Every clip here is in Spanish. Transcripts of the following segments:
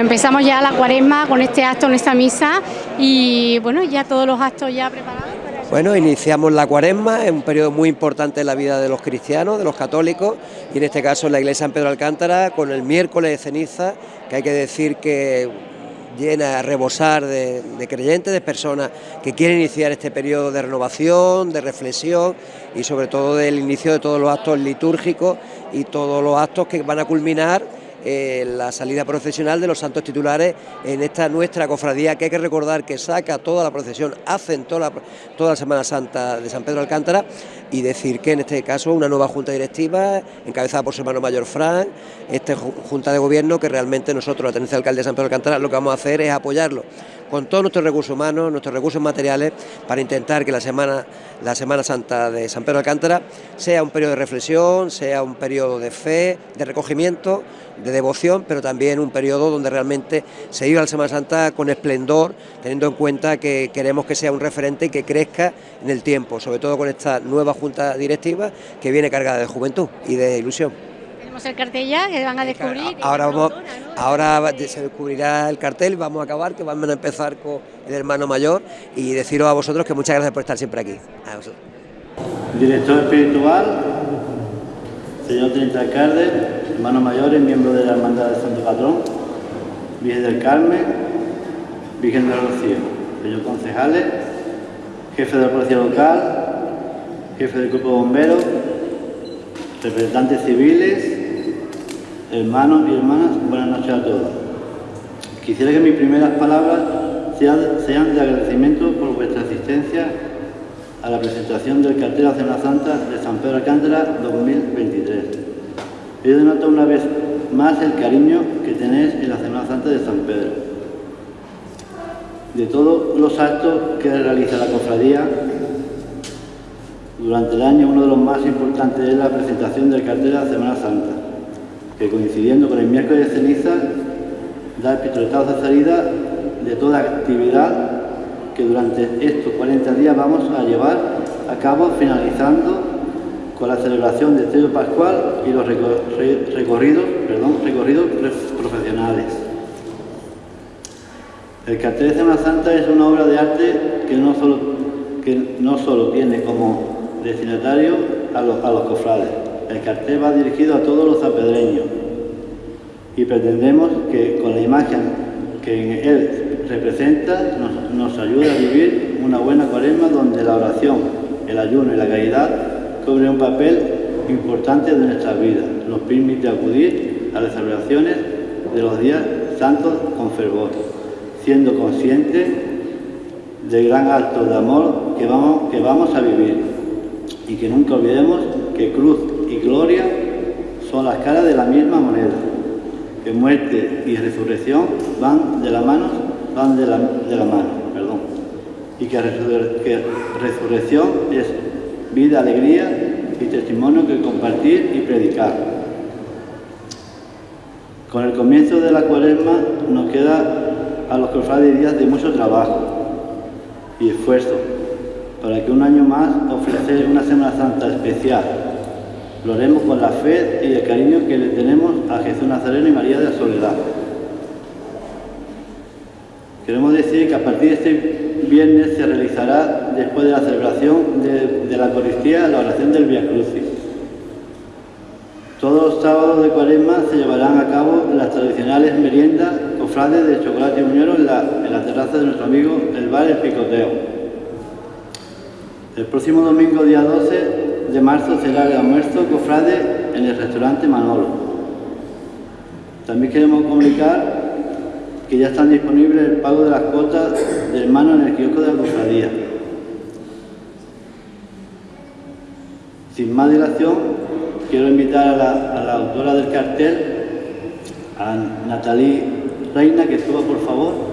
Empezamos ya la cuaresma con este acto en esta misa y bueno, ya todos los actos ya preparados. Bueno, iniciamos la cuaresma, es un periodo muy importante en la vida de los cristianos, de los católicos, y en este caso en la iglesia San Pedro Alcántara, con el miércoles de ceniza, que hay que decir que llena a rebosar de, de, creyentes, de personas que quieren iniciar este periodo de renovación, de reflexión y sobre todo del inicio de todos los actos litúrgicos y todos los actos que van a culminar eh, la salida procesional de los santos titulares en esta nuestra cofradía que hay que recordar que saca toda la procesión, hacen toda la, toda la Semana Santa de San Pedro Alcántara y decir que en este caso una nueva junta directiva encabezada por su hermano mayor Fran, esta junta de gobierno que realmente nosotros, la tenencia de alcalde de San Pedro Alcántara, lo que vamos a hacer es apoyarlo con todos nuestros recursos humanos, nuestros recursos materiales, para intentar que la Semana, la semana Santa de San Pedro Alcántara sea un periodo de reflexión, sea un periodo de fe, de recogimiento, de devoción, pero también un periodo donde realmente se viva la Semana Santa con esplendor, teniendo en cuenta que queremos que sea un referente y que crezca en el tiempo, sobre todo con esta nueva Junta Directiva que viene cargada de juventud y de ilusión. Tenemos el cartel ya que van a descubrir. Ahora, vamos, ahora se descubrirá el cartel, vamos a acabar, que vamos a empezar con el hermano mayor y deciros a vosotros que muchas gracias por estar siempre aquí. A. Director espiritual, señor Trinita Alcalde, hermanos mayores, miembros de la Hermandad de Santo Patrón, Virgen del Carmen, Virgen del Rocío, señor concejales, jefe de la policía local, jefe del grupo de bomberos, representantes civiles, hermanos y hermanas, buenas noches a todos. Quisiera que mis primeras palabras sean de agradecimiento por vuestra asistencia a la presentación del cartel de Semana Santa de San Pedro Alcántara 2023. He denotado una vez más el cariño que tenéis en la Semana Santa de San Pedro. De todos los actos que realiza la cofradía, durante el año uno de los más importantes es la presentación del cartel de la Semana Santa, que coincidiendo con el miércoles de ceniza da el pistoletazo de salida de toda actividad que durante estos 40 días vamos a llevar a cabo finalizando con la celebración del Trío Pascual y los recorridos, perdón, recorridos profesionales. El cartel de Semana Santa es una obra de arte que no solo, que no solo tiene como destinatario a los, a los cofrades. El cartel va dirigido a todos los zapedreños y pretendemos que con la imagen que él representa nos, nos ayude a vivir una buena cuaresma donde la oración, el ayuno y la caridad cobren un papel importante de nuestra vida. Nos permite acudir a las celebraciones de los días santos con fervor, siendo conscientes del gran acto de amor que vamos, que vamos a vivir y que nunca olvidemos que cruz y gloria son las caras de la misma moneda, que muerte y resurrección van de la mano, van de la, mano, perdón, y que, que resurrección es vida, alegría y testimonio que compartir y predicar. Con el comienzo de la cuaresma nos queda a los cofrades días de mucho trabajo y esfuerzo para que un año más ofrecer una Semana Santa especial. Lo haremos con la fe y el cariño que le tenemos a Jesús Nazareno y María de la Soledad. Queremos decir que a partir de este viernes se realizará, después de la celebración de, de la Eucaristía, la oración del Via Crucis. Todos los sábados de cuaresma se llevarán a cabo las tradicionales meriendas cofrades de chocolate y muñero en la, en la terraza de nuestro amigo el bar El Picoteo. El próximo domingo, día 12 de marzo, será el almuerzo cofrade en el restaurante Manolo. También queremos comunicar que ya están disponibles el pago de las cuotas de hermano en el kiosco de la cofradía. Sin más dilación, quiero invitar a la, a la autora del cartel, a Natalí Reina, que suba por favor.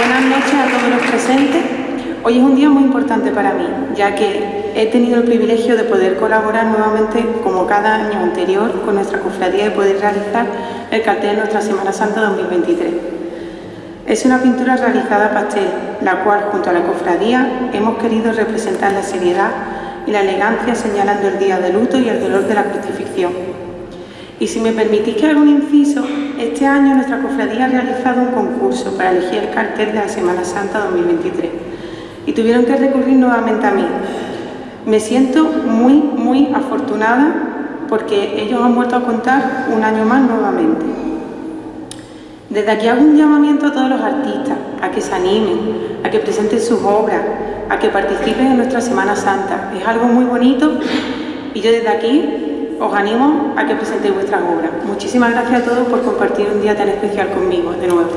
Buenas noches todos los presentes. Hoy es un día muy importante para mí, ya que he tenido el privilegio de poder colaborar nuevamente, como cada año anterior, con nuestra cofradía y poder realizar el cartel de nuestra Semana Santa 2023. Es una pintura realizada a pastel, la cual junto a la cofradía hemos querido representar la seriedad y la elegancia señalando el día de luto y el dolor de la crucifixión. Y si me permitís que haga un inciso, este año nuestra cofradía ha realizado un concurso para elegir el cartel de la Semana Santa 2023 y tuvieron que recurrir nuevamente a mí. Me siento muy, muy afortunada porque ellos han vuelto a contar un año más nuevamente. Desde aquí hago un llamamiento a todos los artistas a que se animen, a que presenten sus obras, a que participen en nuestra Semana Santa. Es algo muy bonito y yo desde aquí os animo a que presentéis vuestras obras. Muchísimas gracias a todos por compartir un día tan especial conmigo de nuevo.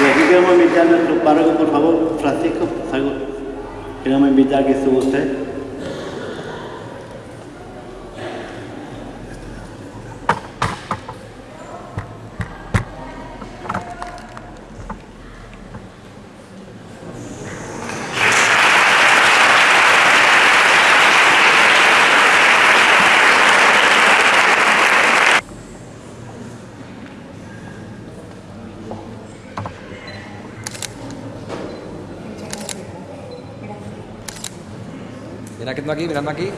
Y aquí queremos invitar a nuestro párroco, por favor, Francisco, queremos invitar que suba usted. Mirando aquí, mirando aquí.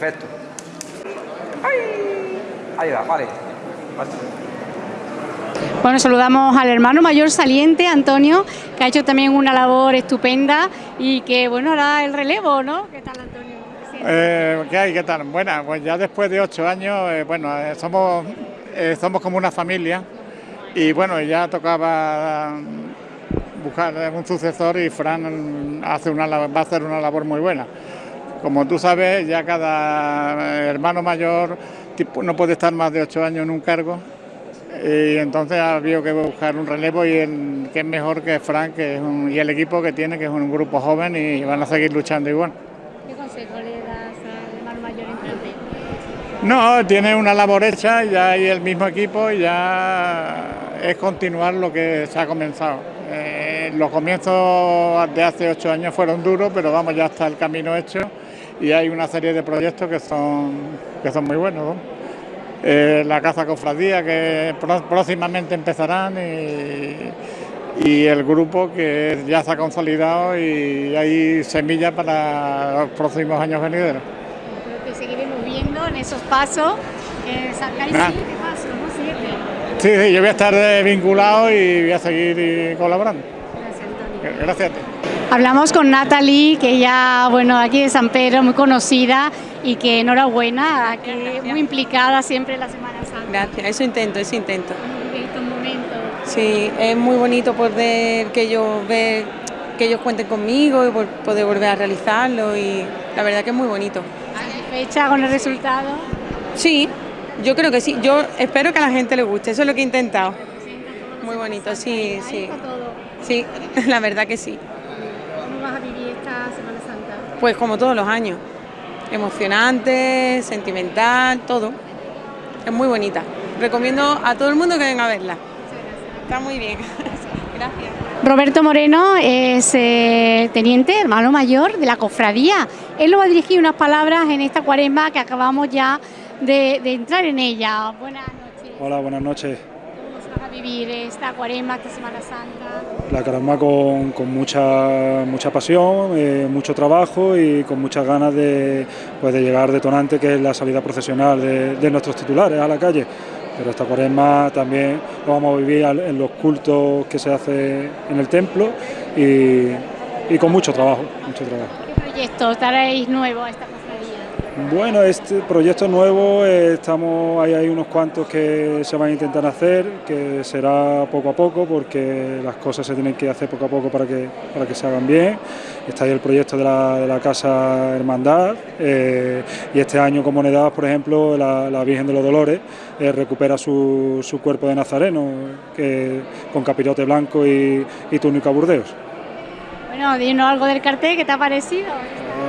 Perfecto. Ahí va, vale. Bueno, saludamos al hermano mayor saliente, Antonio, que ha hecho también una labor estupenda y que, bueno, hará el relevo, ¿no? ¿Qué tal, Antonio? Eh, ¿Qué hay? ¿Qué tal? Bueno, pues ya después de ocho años, eh, bueno, eh, somos, eh, somos como una familia y, bueno, ya tocaba buscar un sucesor y Fran hace una, va a hacer una labor muy buena. Como tú sabes, ya cada hermano mayor no puede estar más de ocho años en un cargo y entonces ha habido que buscar un relevo y el, que es mejor que Frank que es y el equipo que tiene, que es un grupo joven y van a seguir luchando igual. ¿Qué consejo le das al hermano mayor en No, tiene una labor hecha, ya hay el mismo equipo y ya es continuar lo que se ha comenzado. Eh, los comienzos de hace ocho años fueron duros, pero vamos, ya está el camino hecho y hay una serie de proyectos que son, que son muy buenos. Eh, la Caza Cofradía que próximamente empezarán y, el grupo que ya se ha consolidado y hay semillas para los próximos años venideros. Creo que seguiremos viendo en esos pasos, eh, sacar el siguiente paso, ¿no? Sí, sí, yo voy a estar eh, vinculado y voy a seguir colaborando. Gracias, Antonio. Gracias a ti. Hablamos con Natalie, que ya, bueno, aquí de San Pedro, muy conocida y que enhorabuena, que muy implicada siempre en la Semana Santa. Gracias, eso intento, eso intento. Estos momentos. Sí, es muy bonito poder que ellos ver que ellos cuenten conmigo y poder volver a realizarlo y la verdad que es muy bonito. ¿Fecha con el resultado? Sí, yo creo que sí. Yo espero que a la gente le guste, eso es lo que he intentado. Muy bonito, sí, sí. Sí, la verdad que sí vas a vivir esta Semana Santa? Pues como todos los años, emocionante, sentimental, todo. Es muy bonita. Recomiendo a todo el mundo que venga a verla. Muchas gracias. Está muy bien. Gracias. Roberto Moreno es eh, teniente, hermano mayor de la cofradía. Él nos va a dirigir unas palabras en esta cuaresma que acabamos ya de, de entrar en ella. Buenas noches. Hola, buenas noches. ¿Cómo se va a vivir esta cuaresma, esta Semana Santa? La caramba con, con mucha, mucha pasión, eh, mucho trabajo y con muchas ganas de, pues, de llegar detonante, que es la salida procesional de, de nuestros titulares a la calle. Pero esta cuaresma también lo vamos a vivir en los cultos que se hace en el templo y, y con mucho trabajo, mucho trabajo. ¿Qué proyectos traéis nuevos a esta? Bueno, este proyecto nuevo, eh, estamos, hay unos cuantos que se van a intentar hacer, que será poco a poco, porque las cosas se tienen que hacer poco a poco para que, para que se hagan bien. Está ahí el proyecto de la, de la Casa Hermandad, eh, y este año como novedad, por ejemplo, la, la Virgen de los Dolores eh, recupera su, su cuerpo de nazareno, con capirote blanco y, y túnica burdeos. Bueno, dinos algo del cartel, ¿qué te ha parecido?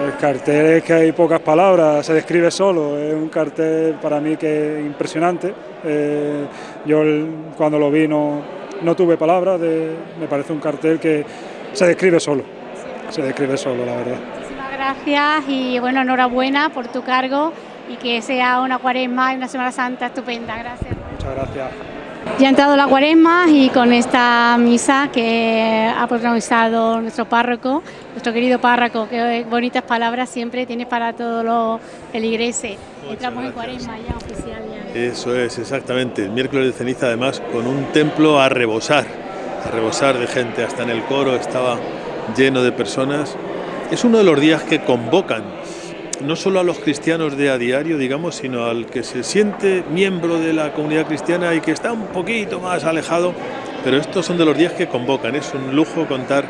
El cartel es que hay pocas palabras, se describe solo, es un cartel para mí que es impresionante. Eh, yo el- cuando lo vi no, no tuve palabras, de- me parece un cartel que se describe solo, se describe solo, la verdad. Muchísimas gracias y bueno, enhorabuena por tu cargo y que sea una cuaresma y una Semana Santa estupenda. Gracias. Muchas gracias. Ya ha entrado la cuaresma y con esta misa que ha protagonizado nuestro párroco, nuestro querido párroco, que bonitas palabras siempre tiene para todos los feligreses. Entramos en cuaresma ya oficial. Ya. Eso es, exactamente. El miércoles de ceniza, además, con un templo a rebosar, a rebosar de gente. Hasta en el coro estaba lleno de personas. Es uno de los días que convocan no solo a los cristianos de a diario, digamos, sino al que se siente miembro de la comunidad cristiana y que está un poquito más alejado. Pero estos son de los días que convocan. Es un lujo contar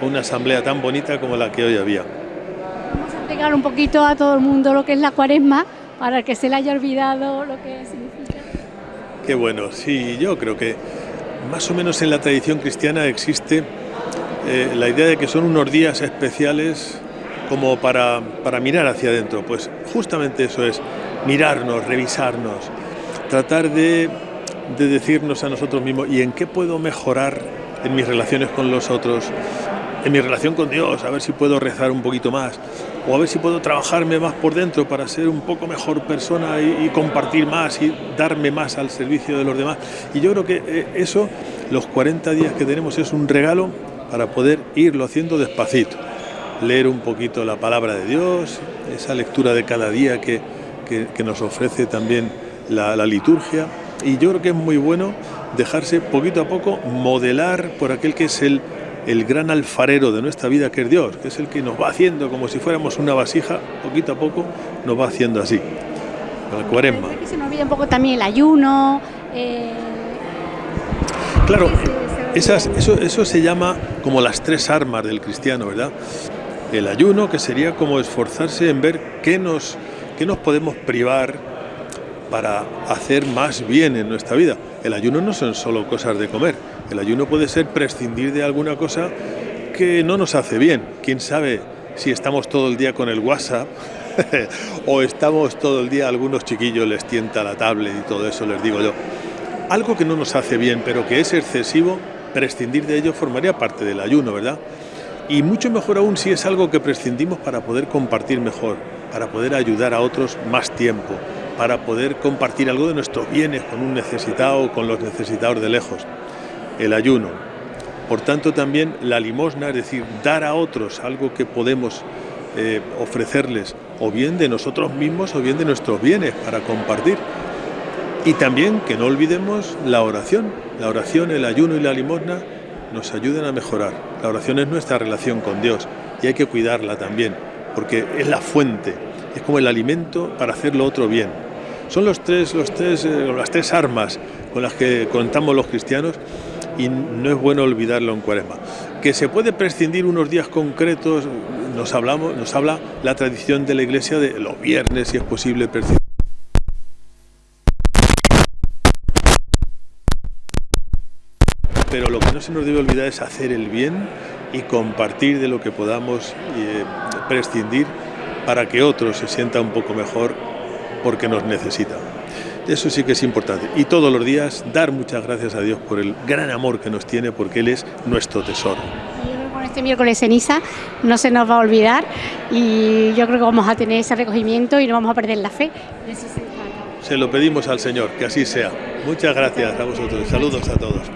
con una asamblea tan bonita como la que hoy había. Vamos a explicar un poquito a todo el mundo lo que es la cuaresma para que se le haya olvidado lo que significa. Qué bueno, sí, yo creo que más o menos en la tradición cristiana existe eh, la idea de que son unos días especiales como para, para mirar hacia adentro. Pues justamente eso es, mirarnos, revisarnos, tratar de, de decirnos a nosotros mismos, ¿y en qué puedo mejorar en mis relaciones con los otros? en mi relación con Dios, a ver si puedo rezar un poquito más, o a ver si puedo trabajarme más por dentro para ser un poco mejor persona y, y compartir más y darme más al servicio de los demás. Y yo creo que eh, eso, los 40 días que tenemos, es un regalo para poder irlo haciendo despacito. Leer un poquito la palabra de Dios, esa lectura de cada día que, que, que nos ofrece también la, la liturgia. Y yo creo que es muy bueno dejarse poquito a poco modelar por aquel que es el el gran alfarero de nuestra vida, que es Dios, que es el que nos va haciendo como si fuéramos una vasija, poquito a poco nos va haciendo así. Con la cuaresma. Que se nos olvide un poco también el ayuno. eh, Claro, esas, olvida. eso, eso se llama como las tres armas del cristiano, ¿verdad? El ayuno, que sería como esforzarse en ver qué nos, qué nos podemos privar para hacer más bien en nuestra vida. El ayuno no son solo cosas de comer. El ayuno puede ser prescindir de alguna cosa que no nos hace bien. Quién sabe si estamos todo el día con el WhatsApp o estamos todo el día, algunos chiquillos les tienta la tablet y todo eso, les digo yo. Algo que no nos hace bien, pero que es excesivo, prescindir de ello formaría parte del ayuno, ¿verdad? Y mucho mejor aún si es algo que prescindimos para poder compartir mejor, para poder ayudar a otros más tiempo, para poder compartir algo de nuestros bienes con un necesitado o con los necesitados de lejos. El ayuno. Por tanto, también la limosna, es decir, dar a otros algo que podemos eh, ofrecerles, o bien de nosotros mismos o bien de nuestros bienes para compartir. Y también que no olvidemos la oración. La oración, el ayuno y la limosna nos ayudan a mejorar. La oración es nuestra relación con Dios y hay que cuidarla también, porque es la fuente, es como el alimento para hacer lo otro bien. Son los tres, los tres, eh, las tres armas con las que contamos los cristianos y no es bueno olvidarlo en cuaresma. Que se puede prescindir unos días concretos, nos, hablamos, nos habla la tradición de la iglesia de los viernes, si es posible, prescindir. Pero lo que no se nos debe olvidar es hacer el bien y compartir de lo que podamos eh, prescindir para que otro se sienta un poco mejor porque nos necesita. Eso sí que es importante. Y todos los días dar muchas gracias a Dios por el gran amor que nos tiene, porque Él es nuestro tesoro. Yo creo que con este miércoles ceniza no se nos va a olvidar y yo creo que vamos a tener ese recogimiento y no vamos a perder la fe. Se lo pedimos al Señor, que así sea. Muchas gracias a vosotros. Saludos a todos.